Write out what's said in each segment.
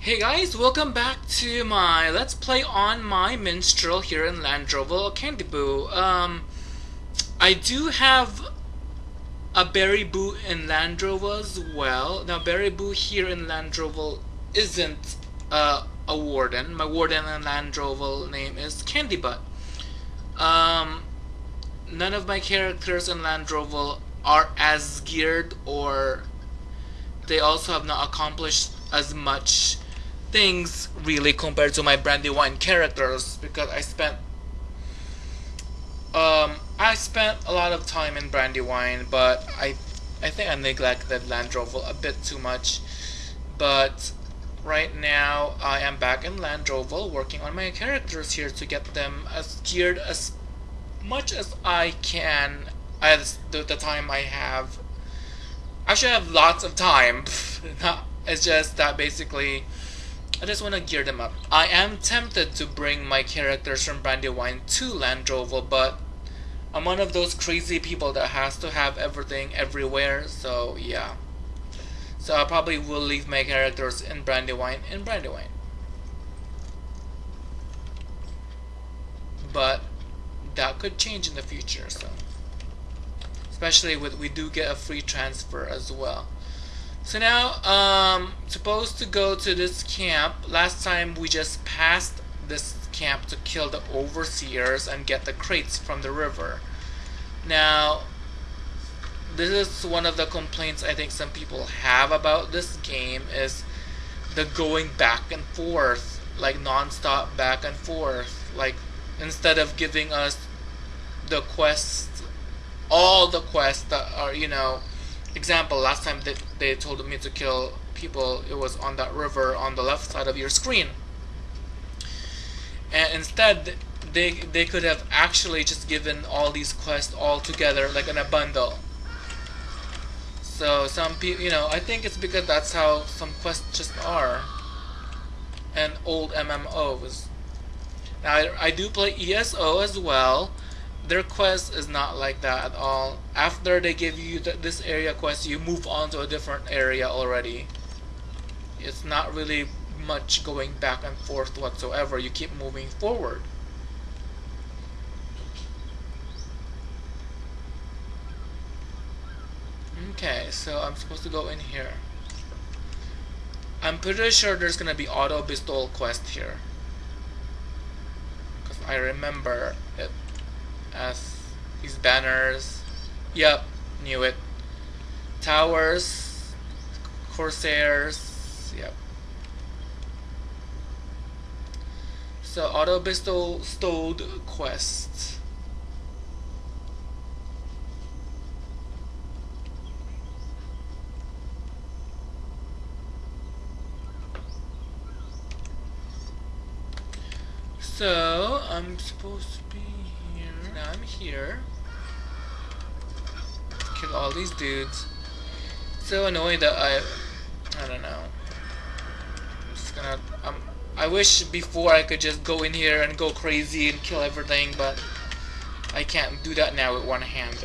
Hey guys, welcome back to my Let's Play on my Minstrel here in Landroval, Candy Boo. Um, I do have a Berry Boo in Landroval as well. Now, Berry Boo here in Landroval isn't uh, a warden. My warden in Landroval name is Candy Butt. Um, none of my characters in Landroval are as geared or they also have not accomplished as much things really compared to my Brandywine characters because I spent um I spent a lot of time in Brandywine but I I think I neglected Landroval a bit too much. But right now I am back in Landroval working on my characters here to get them as geared as much as I can as the, the time I have. I should have lots of time. It's just that basically I just want to gear them up. I am tempted to bring my characters from Brandywine to Landroval, but I'm one of those crazy people that has to have everything everywhere, so yeah. So I probably will leave my characters in Brandywine in Brandywine. But that could change in the future, so. Especially with we do get a free transfer as well. So now, um, supposed to go to this camp. Last time we just passed this camp to kill the overseers and get the crates from the river. Now, this is one of the complaints I think some people have about this game is the going back and forth, like non-stop back and forth. Like, instead of giving us the quests, all the quests that are, you know, example, last time they, they told me to kill people, it was on that river on the left side of your screen. And instead, they, they could have actually just given all these quests all together, like in a bundle. So some people, you know, I think it's because that's how some quests just are. And old MMOs. Now, I, I do play ESO as well, their quest is not like that at all. After they give you th this area quest, you move on to a different area already. It's not really much going back and forth whatsoever. You keep moving forward. Okay, so I'm supposed to go in here. I'm pretty sure there's gonna be auto bestowal quest here. Because I remember it as these banners. Yep, knew it. Towers, Corsairs, yep. So auto bestow stowed quest. So I'm supposed to be here. Kill all these dudes. So annoying that I... I don't know. I'm just gonna... I wish before I could just go in here and go crazy and kill everything, but I can't do that now with one hand.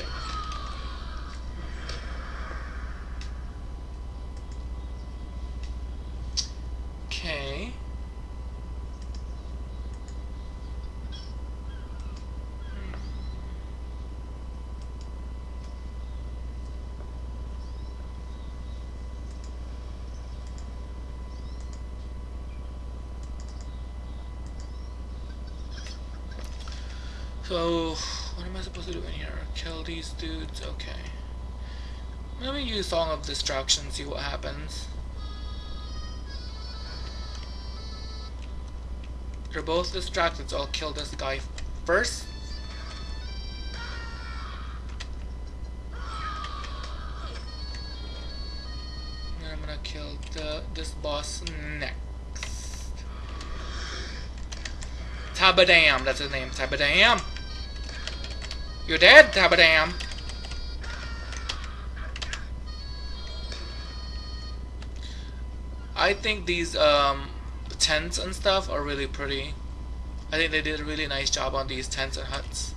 So, what am I supposed to do in here? Kill these dudes? Okay. Let me use Song of Destruction, see what happens. They're both distracted, so I'll kill this guy first. And I'm gonna kill the this boss next. Tabadam, that's his name, Tabadam. You're dead. I think these um, tents and stuff are really pretty. I think they did a really nice job on these tents and huts.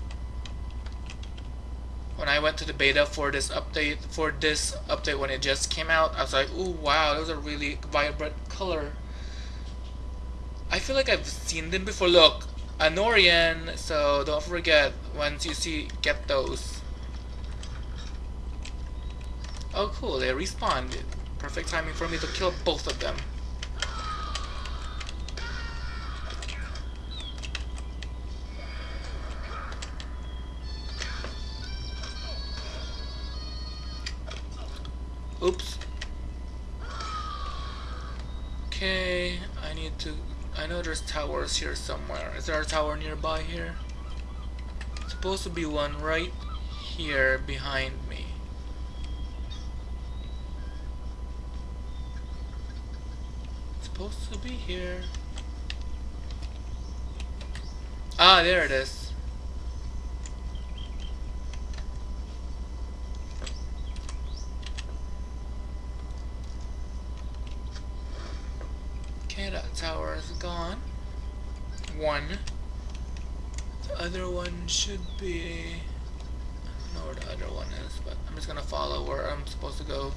When I went to the beta for this update, for this update when it just came out, I was like, "Ooh, wow, those are really vibrant color I feel like I've seen them before. Look, Anorian, so don't forget, once you see, get those. Oh cool, they respawned. Perfect timing for me to kill both of them. Oops. Okay, I need to... I know there's towers here somewhere. Is there a tower nearby here? It's Supposed to be one right here behind me. It's supposed to be here. Ah, there it is. Okay, that tower is gone. One. The other should be... I don't know where the other one is, but I'm just gonna follow where I'm supposed to go.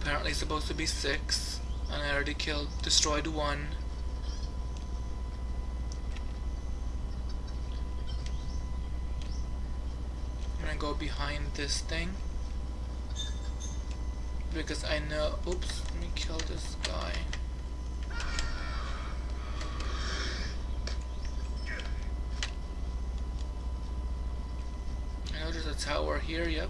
Apparently supposed to be six. And I already killed, destroyed one. I'm gonna go behind this thing. Because I know, oops, let me kill this guy. I know there's a tower here, yep.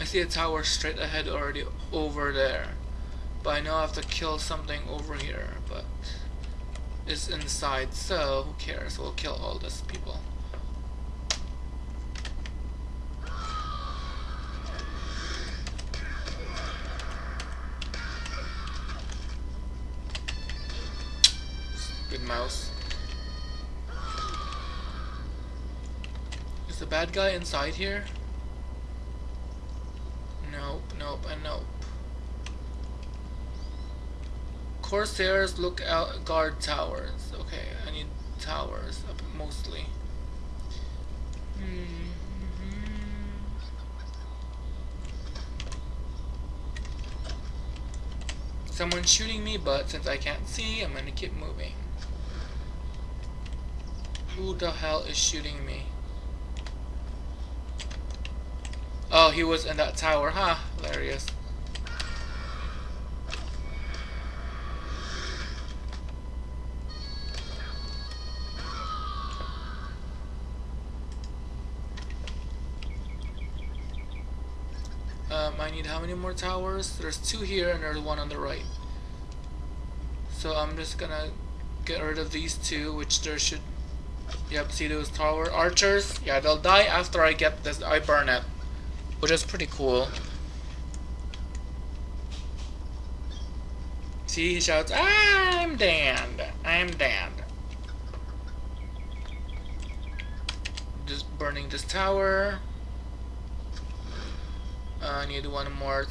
I see a tower straight ahead already over there. But I know I have to kill something over here, but it's inside, so who cares? We'll kill all these people. Good mouse. Is the bad guy inside here? Nope, nope, and nope. Corsairs look out guard towers. Okay, I need towers mostly. -hmm. Someone's shooting me, but since I can't see, I'm gonna keep moving. Who the hell is shooting me? Oh, he was in that tower, huh? Hilarious. I need how many more towers? There's two here and there's one on the right. So I'm just gonna get rid of these two, which there should... Yep, see those tower archers? Yeah, they'll die after I get this, I burn it which is pretty cool. See, he shouts, I'm damned, I'm damned. Just burning this tower. Uh, I need one more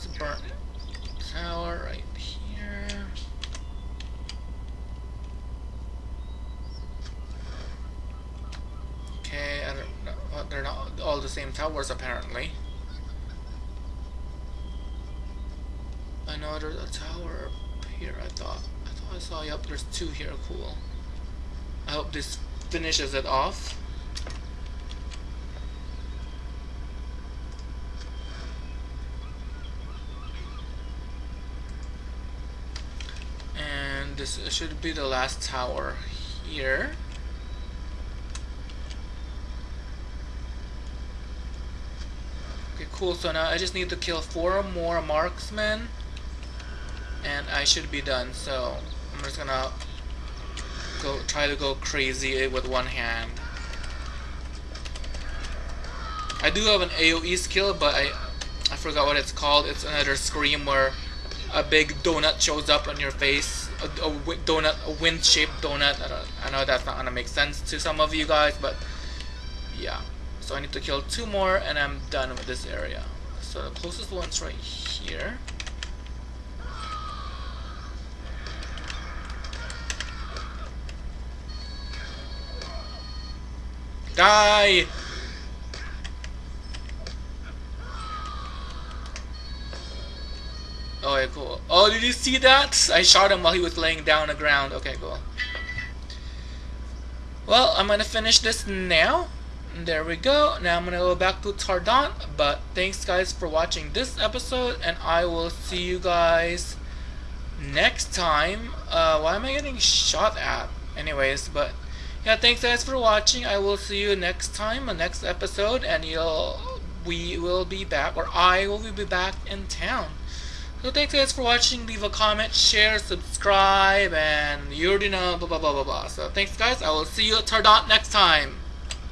tower right here. Okay, I don't. They're not all the same towers apparently. I know there's a tower up here, I thought. I thought I saw, yep, there's two here, cool. I hope this finishes it off. And this should be the last tower here. Okay, cool. So now I just need to kill four more marksmen and I should be done so I'm just gonna go try to go crazy with one hand I do have an AoE skill but I I forgot what it's called it's another scream where a big donut shows up on your face a, a donut, a wind-shaped donut. I, I know that's not gonna make sense to some of you guys, but yeah. So I need to kill two more, and I'm done with this area. So the closest one's right here. Die! Oh, yeah, cool. Oh, did you see that? I shot him while he was laying down on the ground. Okay, cool. Well, I'm gonna finish this now. There we go. Now I'm gonna go back to Tardant. But thanks, guys, for watching this episode, and I will see you guys next time. Uh, why am I getting shot at? Anyways, but yeah, thanks, guys, for watching. I will see you next time, a next episode, and you'll we will be back, or I will be back in town. So thanks guys for watching, leave a comment, share, subscribe, and you already know, blah blah blah blah blah. So thanks guys, I will see you at Tardot next time.